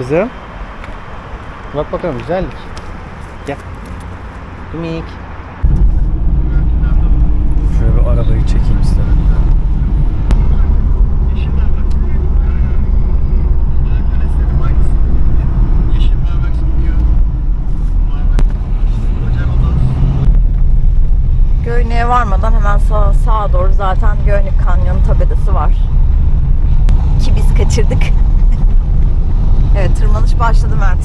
Kızım. Bak bakalım güzellik. Gel. Dumik. Şöyle bir arabayı çekeyim istedim. Göynük'e varmadan hemen sağa, sağa doğru zaten Göynük Kanyonu tabelası var. Ki biz kaçırdık. Evet tırmanış başladı Mert.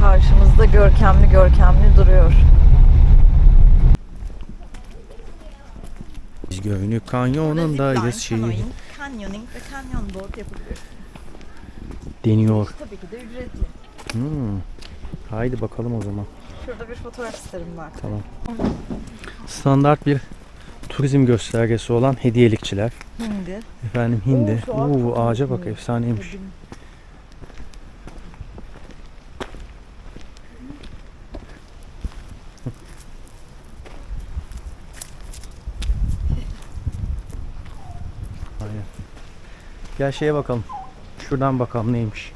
Karşımızda görkemli görkemli duruyor. Biz Göynük Kanyonu'ndayız şey Canyoning, ve canyon board yapabiliyorsun. deniyor. Tabii ki de ücretli. Hmm. Haydi bakalım o zaman. Şurada bir fotoğraf isterim Mert. Tamam. Standart bir turizm göstergesi olan hediyelikçiler. Şimdi. Efendim hindi. Oo, Oo, ağaca bak efsaneymiş. Aynen. Gel şeye bakalım. Şuradan bakalım neymiş.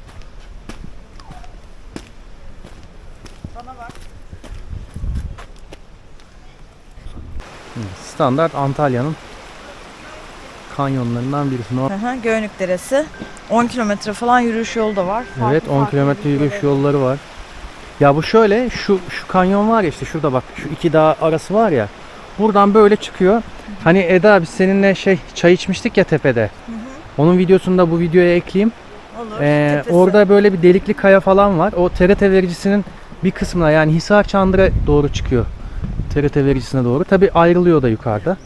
Bana bak. Standart Antalya'nın kanyonlarından birisi. Hı hı, Göynük Deresi. 10 kilometre falan yürüyüş yolu da var. Farklı Evet 10 farklı kilometre yürüyüş yürüyüşleri. yolları var. Ya bu şöyle şu şu kanyon var ya işte şurada bak şu iki dağ arası var ya. Buradan böyle çıkıyor. Hani Eda biz seninle şey çay içmiştik ya tepede. Onun videosunu da bu videoya ekleyeyim. Olur. Ee, tepesi. orada böyle bir delikli kaya falan var. O TRT vericisinin bir kısmına yani Hisar Çandır'a doğru çıkıyor. TRT vericisine doğru. Tabi ayrılıyor da yukarıda.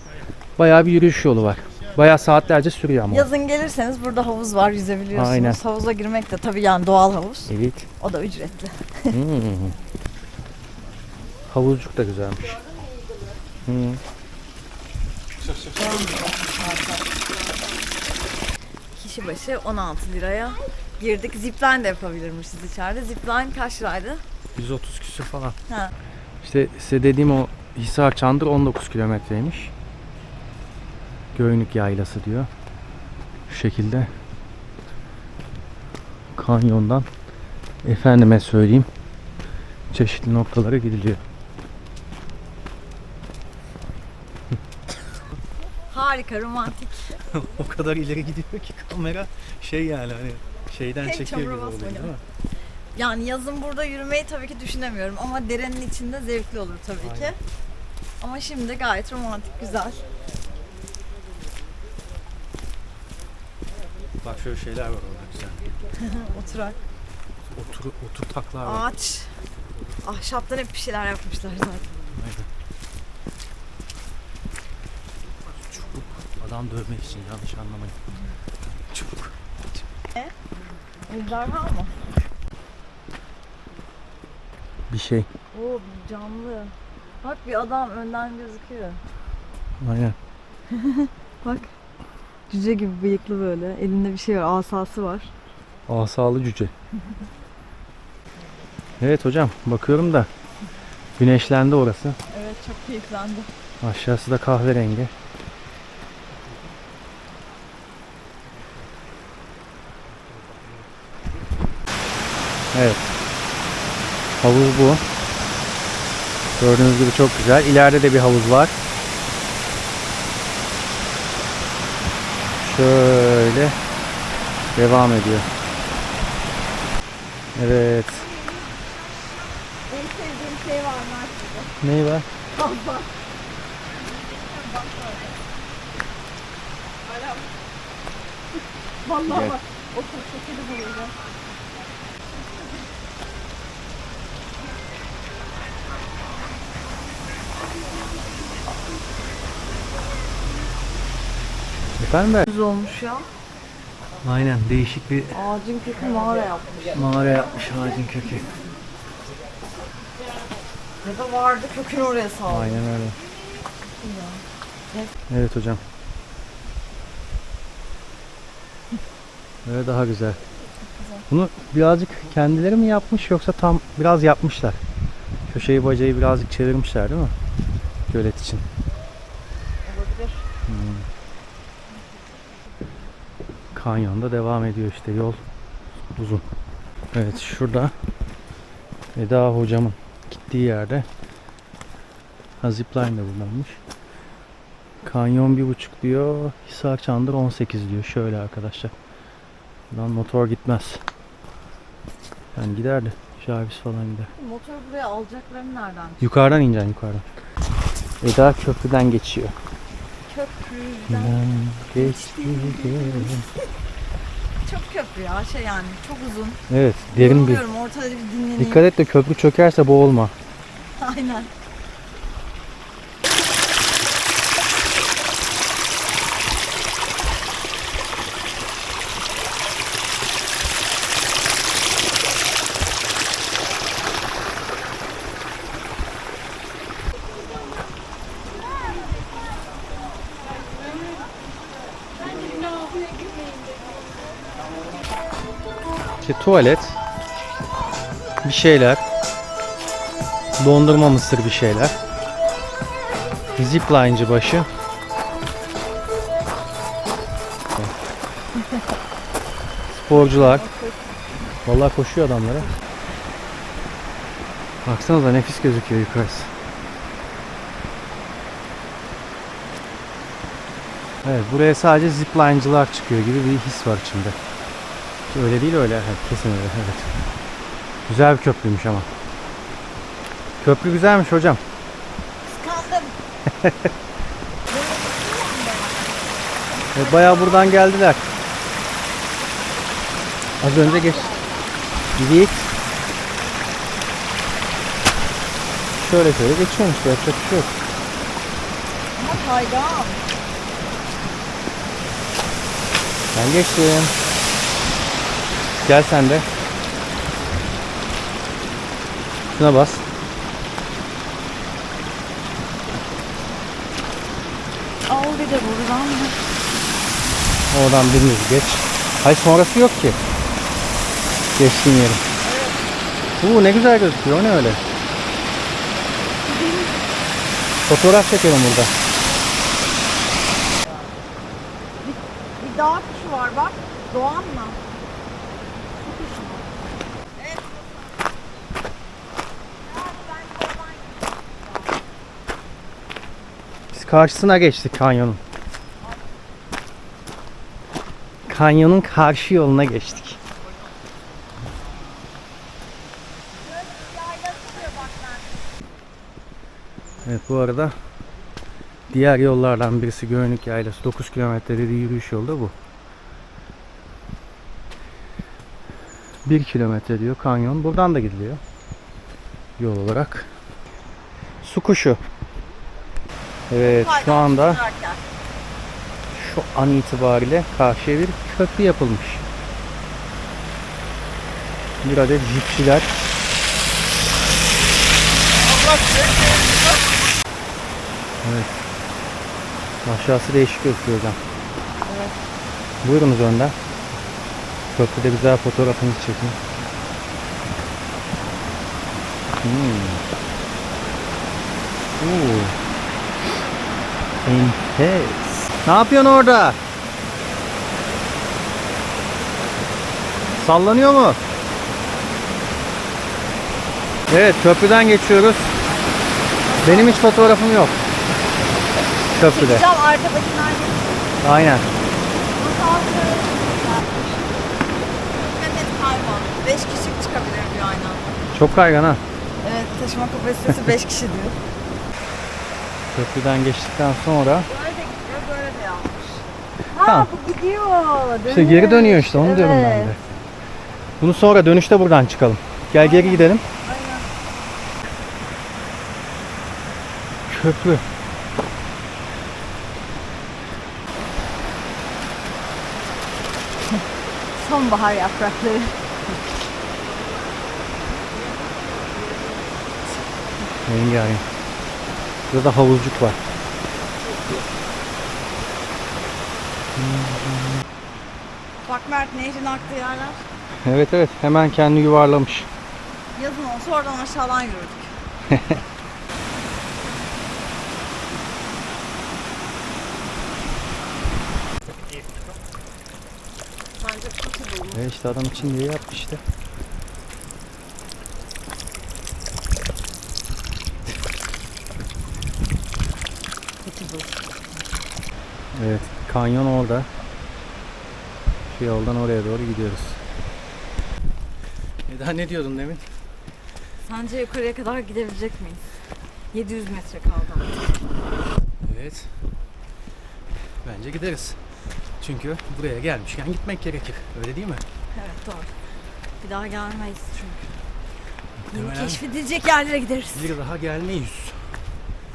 Bayağı bir yürüyüş yolu var. Bayağı saatlerce sürüyor ama. Yazın gelirseniz burada havuz var yüzebiliyorsunuz. Aynen. Havuza girmek de tabii yani doğal havuz. Evet. O da ücretli. Hmm. Havuzcuk da güzelmiş. Hmm. Kişi başı 16 liraya girdik. Zipline de yapabilirmişiz içeride. Zipline kaç liraydı? 130 küsür falan. Ha. İşte size dediğim o Hisar Çandır 19 kilometreymiş. Göynük Yaylası diyor. Şu şekilde kanyondan efendime söyleyeyim çeşitli noktalara gidiliyor. Harika, romantik. o kadar ileri gidiyor ki kamera şey yani hani şeyden Tek çekiyor gibi oluyor değil mi? Yani yazın burada yürümeyi tabii ki düşünemiyorum ama derenin içinde zevkli olur tabii ki. Aynen. Ama şimdi gayet romantik, güzel. Bak şöyle şeyler var orada güzel. Oturak, Otur, oturtaklar var. ağaç. Ahşaptan hep bir şeyler yapmışlar zaten. Aynen. Çubuk. Adam dövmek için yanlış anlamayın. Çubuk. Evler var mı? Bir şey. Oo canlı. Bak bir adam önden gözüküyor. Aynen. Bak. Cüce gibi bıyıklı böyle. Elinde bir şey var. Asası var. Asalı cüce. Evet hocam bakıyorum da güneşlendi orası. Evet çok keyiflendi. Aşağısı da kahverengi. Evet. Havuz bu. Gördüğünüz gibi çok güzel. İleride de bir havuz var. Şöyle devam ediyor. Evet. En sevdiğim şey var Mert'te. Neyi var? Vallahi Gel. bak. O çok şekeri bulacağım. Efendim ben? Güzel olmuş ya. Aynen değişik bir Ağacın kökü mağara yapmış. mağara yapmış ağacın kökü. Ya da vardı kökünü oraya saldı. Aynen öyle. Evet hocam. Böyle daha güzel. Bunu birazcık kendileri mi yapmış yoksa tam biraz yapmışlar. Köşeyi bacayı birazcık çevirmişler değil mi? Gölet için. Olabilir. Kanyonda devam ediyor işte yol uzun. Evet şurada Eda hocamın gittiği yerde zipline de buradaymış. Kanyon bir buçuk diyor. Hisar Çandır 18 diyor. Şöyle arkadaşlar. Buradan motor gitmez. Yani giderdi. Jarvis falan gider. Motor buraya alacaklarını nereden? Yukarıdan ineceksin yukarıdan. Eda köprüden geçiyor. Köprüden. Ben geçtim. Çok köprü ya şey yani çok uzun. Evet derin bir. Yoruluyorum, ortada bir dinleneyim. Dikkat et de köprü çökerse boğulma. Aynen. İşte tuvalet. Bir şeyler. Dondurma mısır bir şeyler. Zipline'cı başı. Sporcular. Vallahi koşuyor adamlara. Baksanıza nefis gözüküyor yukarısı. Evet buraya sadece zipline'cılar çıkıyor gibi bir his var içimde. Öyle değil öyle. Evet, kesin öyle. Evet. Güzel bir köprüymüş ama. Köprü güzelmiş hocam. Kıskandım. Evet, bayağı buradan geldiler. Az önce geç. Gidik. Şöyle şöyle geçiyormuş. Yapacak bir şey yok. Ama kaygan. Ben geçtim. Gel sen de. Şuna bas. Al bir de buradan. Oradan biriniz geç. Hayır sonrası yok ki. Geçtiğin yerin. Uuu ne güzel gözüküyor. O ne öyle? Fotoğraf çekelim burada. Bir dağ kuşu var bak. Doğan mı? Bu kuş mu? Evet. Biz karşısına geçtik kanyonun. Kanyonun karşı yoluna geçtik. Evet bu arada diğer yollardan birisi Göynük Yaylası 9 kilometre dediği yürüyüş yolu da bu. 1 kilometre diyor kanyon. Buradan da gidiliyor. Yol olarak. Su kuşu. Evet şu anda şu an itibariyle karşıya bir köprü yapılmış. Bir adet jipçiler Evet. Aşağısı değişik gözüküyor hocam. Evet. Buyurunuz önden. Köprüde güzel fotoğrafınızı çekin. Hmm. Oo. Enfes. Ne yapıyorsun orada? Sallanıyor mu? Evet köprüden geçiyoruz. Benim hiç fotoğrafım yok. Köprüde. Çıkacağım arkadakiler gibi. Aynen. 5 kişi çıkabilir diyor aynı anda. Çok kaygan ha. Evet taşıma kapasitesi 5 kişi diyor. Köprüden geçtikten sonra. Ha Tamam. bu gidiyor. işte geri dönüyor işte onu diyorum ben de. Evet. Bunu sonra dönüşte buradan çıkalım. Gel geri gidelim. Aynen. Köprü. Sonbahar yaprakları. Rengarenk. Burada havuzcuk var. Bak Mert nehrin aktığı yerler. Evet evet hemen kendi yuvarlamış. Yazın olsa oradan aşağıdan yürüdük. Bence possible. E işte adam için diye yaptı işte. Evet, kanyon orada. Şu yoldan oraya doğru gidiyoruz. Eda ne diyordun demin? Sence yukarıya kadar gidebilecek miyiz? 700 metre kaldı. Evet. Bence gideriz. Çünkü buraya gelmişken gitmek gerekir. Öyle değil mi? Evet doğru. Bir daha gelmeyiz çünkü. Yeni Muhtemelen keşfedilecek yerlere gideriz. bir daha gelmeyiz.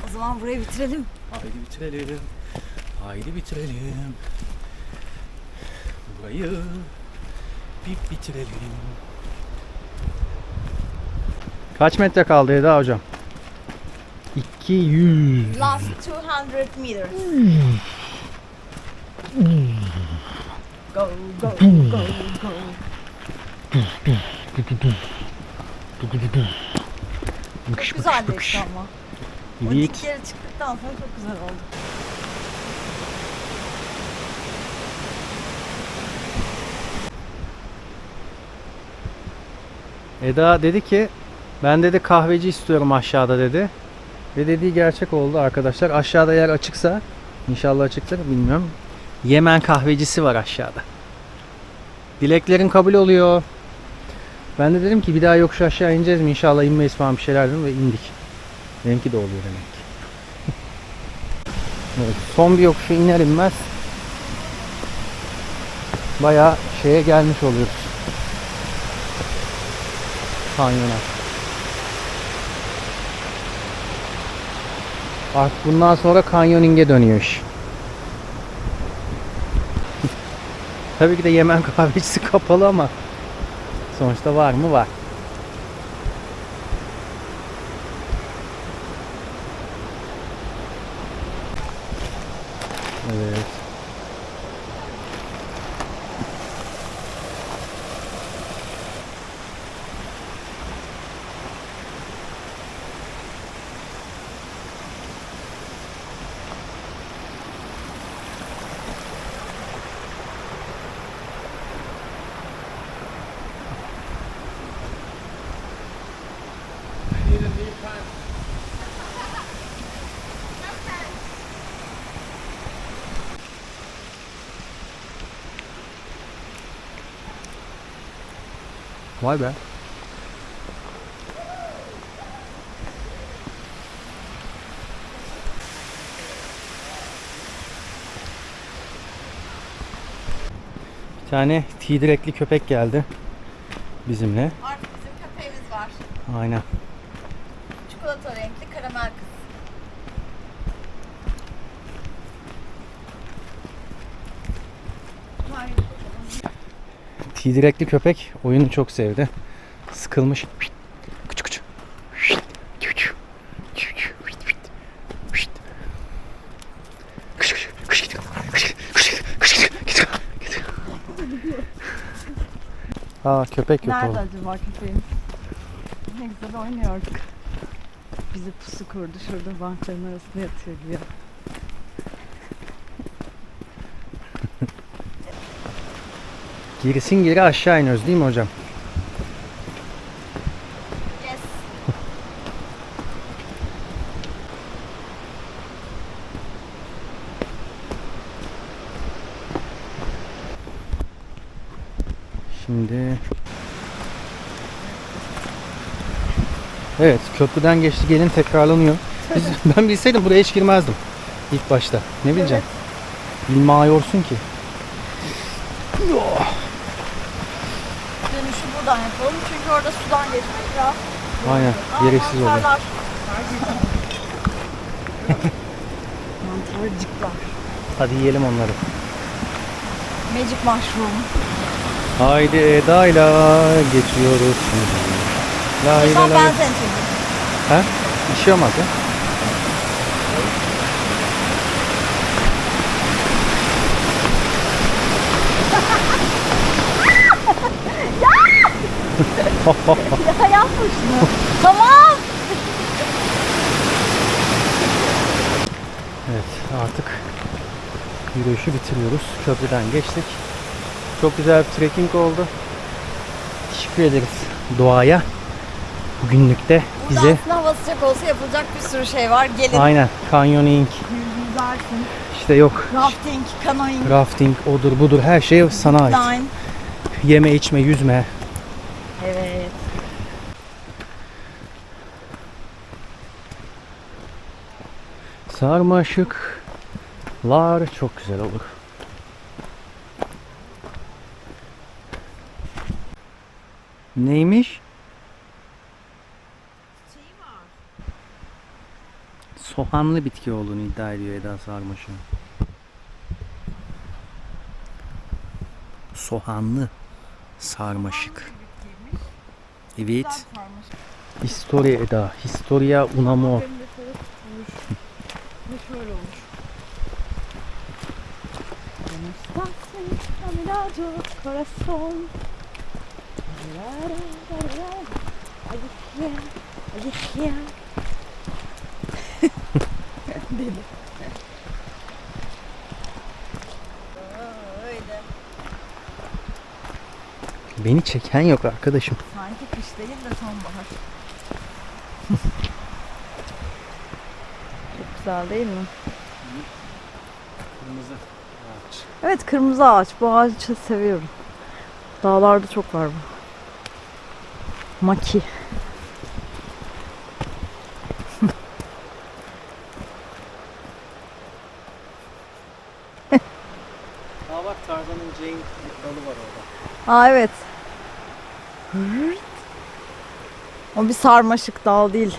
O zaman burayı bitirelim. Haydi bitirelim. Haydi bitirelim. Burayı bir bitirelim. Kaç metre kaldı Eda hocam? 200. Last 200 meters. Go, go, go, go. Bıkış Çok bıkış güzeldi bıkış. işte ama. O dikleri çıktıktan sonra çok güzel oldu. Eda dedi ki ben dedi kahveci istiyorum aşağıda dedi. Ve dediği gerçek oldu arkadaşlar. Aşağıda yer açıksa inşallah açıktır bilmiyorum. Yemen kahvecisi var aşağıda. Dileklerin kabul oluyor. Ben de dedim ki bir daha yokuş aşağı ineceğiz mi? İnşallah inmeyiz falan bir şeyler dedim ve indik. Benimki de oluyor demek ki. Evet, son bir yokuşu iner inmez bayağı şeye gelmiş oluyoruz. Kanyona. Artık bundan sonra kanyoninge dönüyor iş. Tabii ki de Yemen kahvecisi kapalı ama sonuçta var mı var. Evet. Vay be. Bir tane tidirekli köpek geldi bizimle. Artık bizim köpeğimiz var. Aynen. Tidirekli köpek oyunu çok sevdi. Sıkılmış. Küçük küçük. Aa köpek yok Nerede oğlum. acaba köpeğimiz? Ne güzel oynuyorduk. Bizi pusu kurdu şurada bankların arasında yatıyor güya. Gerisin geri aşağı iniyoruz değil mi hocam? Yes. Şimdi Evet köprüden geçti gelin tekrarlanıyor. Biz, ben bilseydim buraya hiç girmezdim. İlk başta. Ne bileceğim? Bilmiyorsun ki. Buradan yapalım çünkü orada sudan geçmek biraz Aynen. Gereksiz oldu. Mantarlar. Mantarcıklar. Hadi yiyelim onları. Magic mushroom. Haydi Eda'yla geçiyoruz şimdi. La la la. ben seni çektim. Ha? Bir şey olmaz ya. Ya yapma şunu. tamam. Evet artık yürüyüşü bitiriyoruz. Köprüden geçtik. Çok güzel bir trekking oldu. Teşekkür ederiz doğaya. Bugünlükte Burada bize aslında hava sıcak olsa yapılacak bir sürü şey var. Gelin. aynen canyoning Yüzersin. işte yok Rafting, canoeing, rafting odur budur her şey sana ait. line. Yeme içme yüzme. Evet. Sarmaşıklar çok güzel olur. Neymiş? Soğanlı bitki olduğunu iddia ediyor Eda Sarmaşık. Soğanlı sarmaşık. Evet. Historia Eda. Historia Unamo. Ve Corazón. Deli. Öyle. Beni çeken yok arkadaşım. Sanki kış değil de sonbahar. Çok güzel değil mi? Kırmızı ağaç. Evet kırmızı ağaç. Bu ağacı seviyorum. Dağlarda çok var bu. Maki. Aa bak Tarzan'ın Jane dalı var orada. Aa evet. O bir sarmaşık dal değil.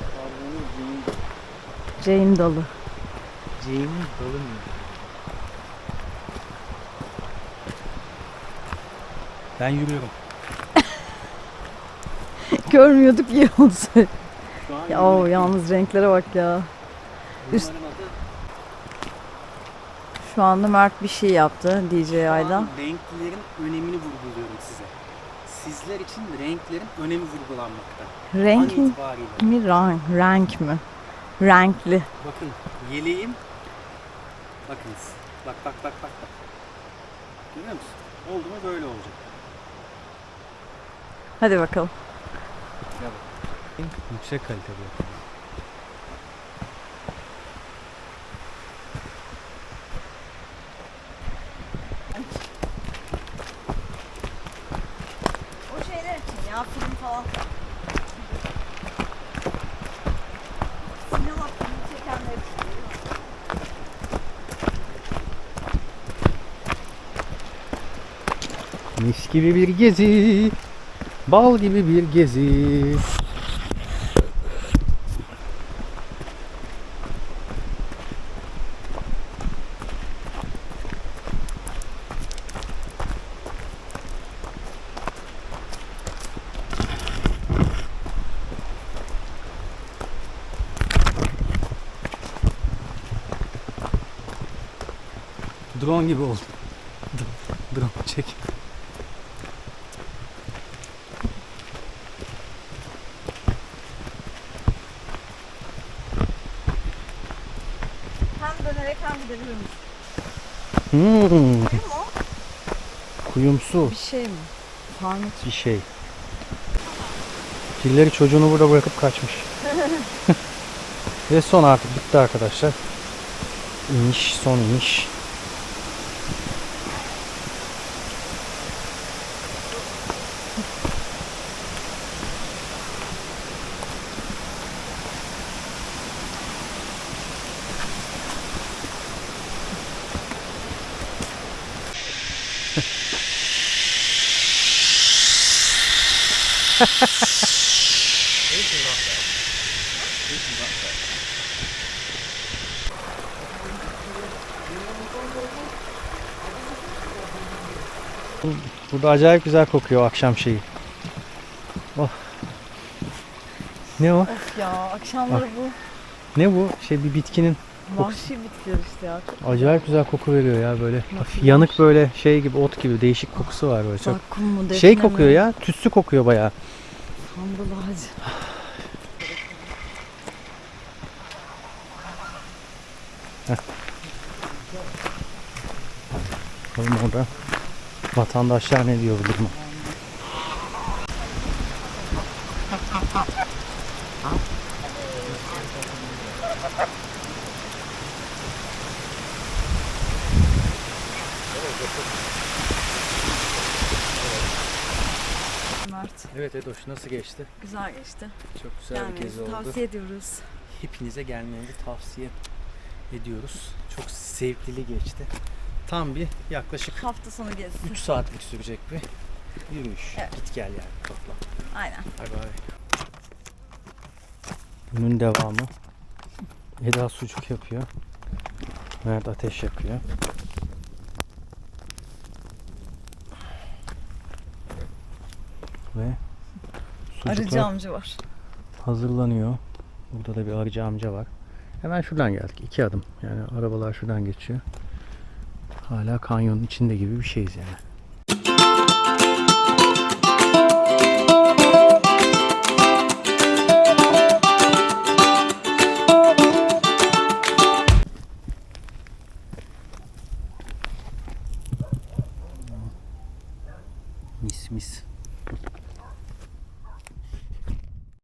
Tarzan'ın Jane, Jane dalı. Jane'in dalı mı? Ben yürüyorum. Görmüyorduk iyi oldu. ya, o, yalnız renklere bak ya. üst- Şu anda Mert bir şey yaptı DJ Şu Ayda. an renklerin önemini vurguluyorum size. Sizler için renklerin önemi vurgulanmakta. Renk mi? mi rank, renk mi? Renkli. Bakın yeleğim. Bakınız. Bak bak bak bak bak. Görüyor musun? Oldu mu böyle olacak. Hadi bakalım. Yüksek yapıyor. O şeyler için ya film falan. Sinema filmi çekenler için. Mis gibi bir gezi. Bal gibi bir gezi. Drone gibi oldu. Drone çek. Hem gidebiliriz. Hmm, kuyumsu Bir şey mi? Sarnıç. bir şey. Pilleri çocuğunu burada bırakıp kaçmış. Ve son artık bitti arkadaşlar. İniş, son iniş. Burada acayip güzel kokuyor akşam şeyi. Oh. Ne o? Of ya akşamları bu Ne bu? Şey bir bitkinin vahşi bitkiler işte ya. Acayip güzel koku veriyor ya böyle. Hafif yanık böyle şey gibi ot gibi değişik kokusu var böyle çok. Zakkum mu defne Şey mi? kokuyor ya, tütsü kokuyor bayağı. Sandal ağacı. Bakalım orada vatandaşlar ne diyor bu duruma. Evet Edoş nasıl geçti? Güzel geçti. Çok güzel bir gezi oldu. tavsiye ediyoruz. Hepinize gelmenizi tavsiye ediyoruz. Çok zevkli geçti. Tam bir yaklaşık Hafta sonu gezisi. 3 saatlik sürecek bir yürüyüş. Evet. Git gel yani toplam. Aynen. Bay bay. Günün devamı. Eda sucuk yapıyor. Mert ateş yakıyor. Ve Arıcı sucuklar amca var. hazırlanıyor. Burada da bir arıcı amca var. Hemen şuradan geldik. iki adım. Yani arabalar şuradan geçiyor. Hala kanyonun içinde gibi bir şeyiz yani.